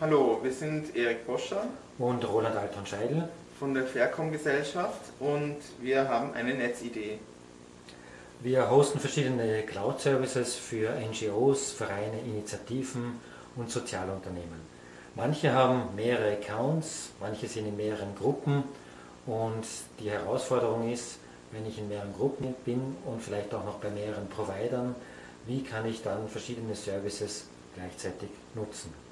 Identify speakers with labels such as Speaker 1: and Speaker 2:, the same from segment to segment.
Speaker 1: Hallo, wir sind Erik Boscher
Speaker 2: und Roland Alton-Scheidel
Speaker 1: von der Faircom Gesellschaft und wir haben eine Netzidee.
Speaker 2: Wir hosten verschiedene Cloud-Services für NGOs, Vereine, Initiativen und Sozialunternehmen. Manche haben mehrere Accounts, manche sind in mehreren Gruppen und die Herausforderung ist, wenn ich in mehreren Gruppen bin und vielleicht auch noch bei mehreren Providern, wie kann ich dann verschiedene Services gleichzeitig nutzen?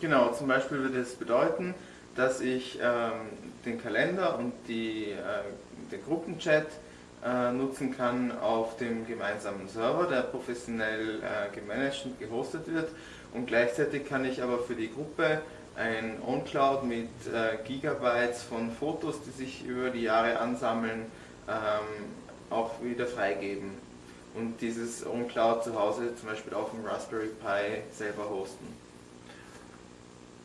Speaker 1: Genau, zum Beispiel würde es bedeuten, dass ich ähm, den Kalender und die, äh, den Gruppenchat äh, nutzen kann auf dem gemeinsamen Server, der professionell äh, gemanagt und gehostet wird. Und gleichzeitig kann ich aber für die Gruppe ein OnCloud mit äh, Gigabytes von Fotos, die sich über die Jahre ansammeln, ähm, auch wieder freigeben. Und dieses OnCloud zu Hause zum Beispiel auf dem Raspberry Pi selber hosten.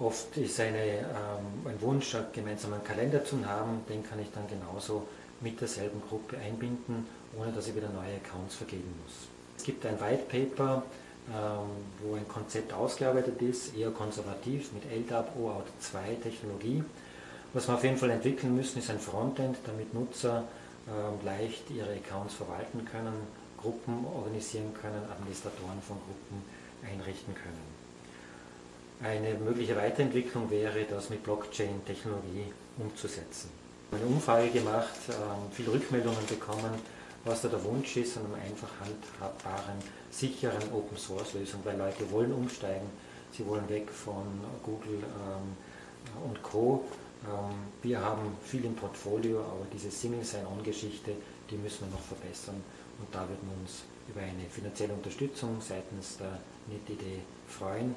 Speaker 2: Oft ist eine, ähm, ein Wunsch, einen gemeinsamen Kalender zu haben, den kann ich dann genauso mit derselben Gruppe einbinden, ohne dass ich wieder neue Accounts vergeben muss. Es gibt ein White Paper, ähm, wo ein Konzept ausgearbeitet ist, eher konservativ mit LDAP OAuth 2 Technologie. Was wir auf jeden Fall entwickeln müssen, ist ein Frontend, damit Nutzer ähm, leicht ihre Accounts verwalten können, Gruppen organisieren können, Administratoren von Gruppen einrichten können. Eine mögliche Weiterentwicklung wäre, das mit Blockchain-Technologie umzusetzen. Eine Umfrage gemacht, ähm, viele Rückmeldungen bekommen, was da der Wunsch ist an einer einfach handhabbaren, sicheren Open-Source-Lösung, weil Leute wollen umsteigen, sie wollen weg von Google ähm, und Co. Ähm, wir haben viel im Portfolio, aber diese Single Sign-On-Geschichte, die müssen wir noch verbessern und da würden wir uns über eine finanzielle Unterstützung seitens der NetID freuen.